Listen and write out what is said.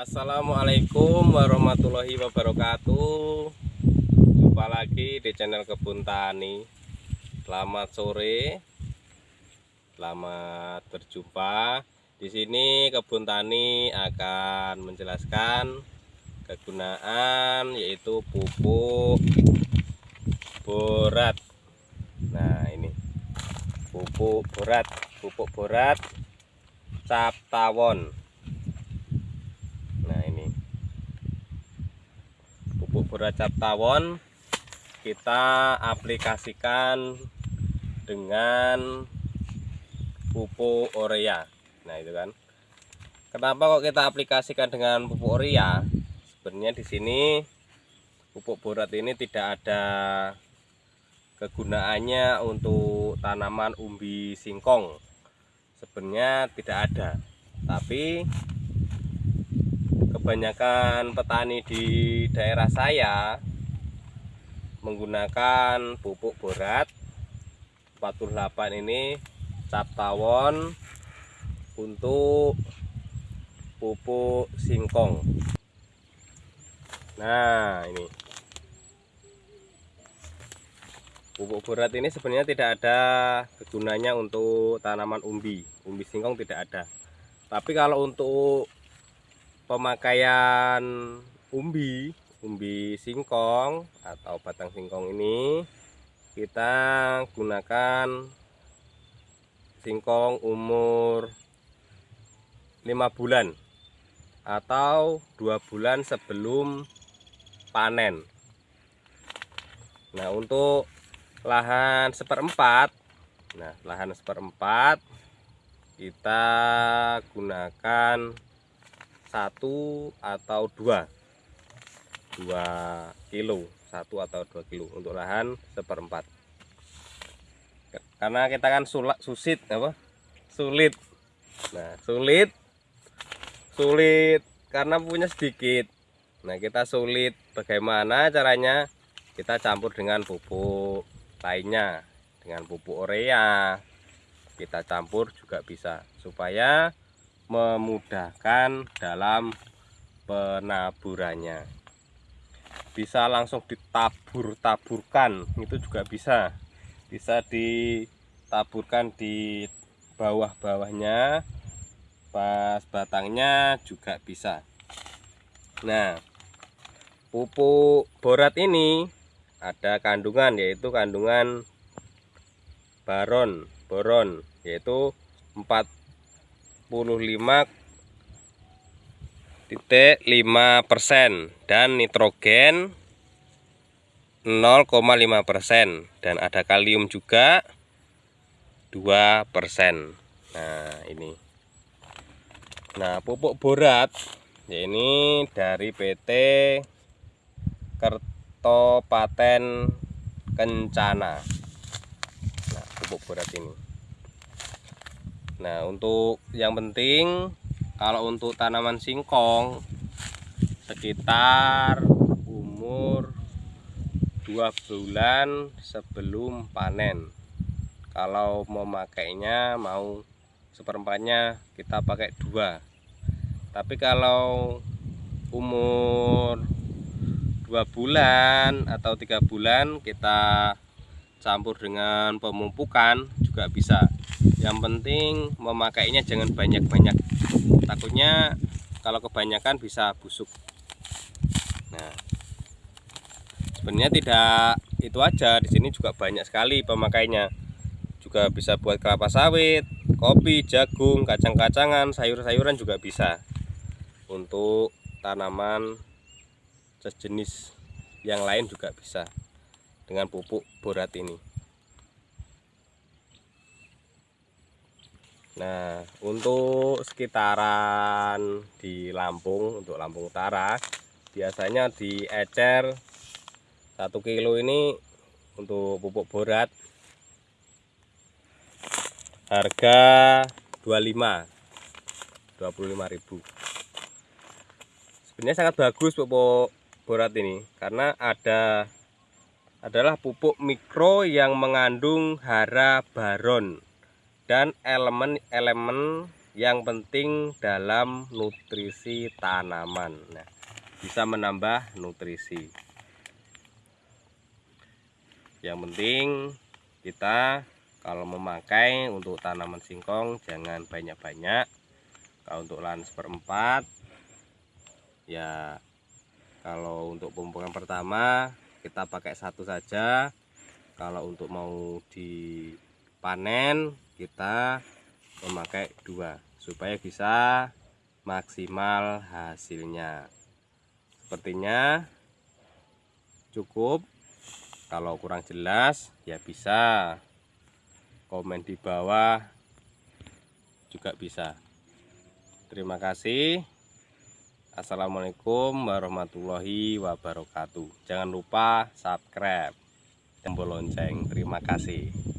Assalamualaikum warahmatullahi wabarakatuh. Jumpa lagi di channel Kebun Tani. Selamat sore. Selamat berjumpa. Di sini Kebun Tani akan menjelaskan kegunaan yaitu pupuk borat. Nah ini. Pupuk borat. Pupuk borat. Cap tawon beracap tawon kita aplikasikan dengan pupuk urea nah itu kan. Kenapa kok kita aplikasikan dengan pupuk urea sebenarnya di sini pupuk borat ini tidak ada kegunaannya untuk tanaman umbi singkong. Sebenarnya tidak ada. Tapi kebanyakan petani di daerah saya menggunakan pupuk borat 48 ini cap tawon untuk pupuk singkong. Nah ini. Pupuk borat ini sebenarnya tidak ada kegunanya untuk tanaman umbi. Umbi singkong tidak ada. Tapi kalau untuk pemakaian umbi umbi singkong atau batang singkong ini kita gunakan singkong umur 5 bulan atau dua bulan sebelum panen. Nah untuk lahan seperempat nah lahan seperempat kita gunakan satu atau dua. Dua kilo satu atau dua kilo untuk lahan seperempat. Karena kita kan sulak susit apa? Sulit. Nah sulit sulit karena punya sedikit. Nah kita sulit. Bagaimana caranya? Kita campur dengan pupuk lainnya dengan pupuk urea kita campur juga bisa supaya memudahkan dalam penaburannya. Bisa langsung ditabur-taburkan itu juga bisa. Bisa ditaburkan di bawah-bawahnya pas batangnya juga bisa. Nah pupuk borat ini ada kandungan yaitu kandungan baron boron yaitu 4 45,5 persen dan nitrogen 0,5 persen dan ada kalium juga 2 persen. Nah ini. Nah pupuk borat ya ini dari PT Kertopaten Kencana. Nah pupuk borat ini Nah untuk yang penting kalau untuk tanaman singkong sekitar umur dua bulan sebelum panen. Kalau mau makainya mau seperempatnya kita pakai dua. Tapi kalau umur dua bulan atau tiga bulan kita campur dengan pemupukan juga bisa yang penting memakainya jangan banyak-banyak. Takutnya kalau kebanyakan bisa busuk. Nah sebenarnya tidak itu aja. Di sini juga banyak sekali pemakainya. Juga bisa buat kelapa sawit kopi jagung kacang-kacangan sayur-sayuran juga bisa untuk tanaman sejenis yang lain juga bisa dengan pupuk borat ini Nah, untuk sekitaran di Lampung, untuk Lampung Utara, biasanya di ecer 1 kilo ini untuk pupuk borat harga 25 25.000 sebenarnya sangat bagus pupuk borat ini karena ada adalah pupuk mikro yang mengandung hara baron dan elemen-elemen yang penting dalam nutrisi tanaman. Nah bisa menambah nutrisi. Yang penting kita kalau memakai untuk tanaman singkong jangan banyak-banyak. Kalau untuk lahan seperempat ya kalau untuk pemupukan pertama kita pakai satu saja. Kalau untuk mau dipanen kita memakai dua supaya bisa maksimal hasilnya. Sepertinya cukup. Kalau kurang jelas ya bisa. Komen di bawah juga bisa. Terima kasih. Assalamualaikum warahmatullahi wabarakatuh. Jangan lupa subscribe. Tombol lonceng. Terima kasih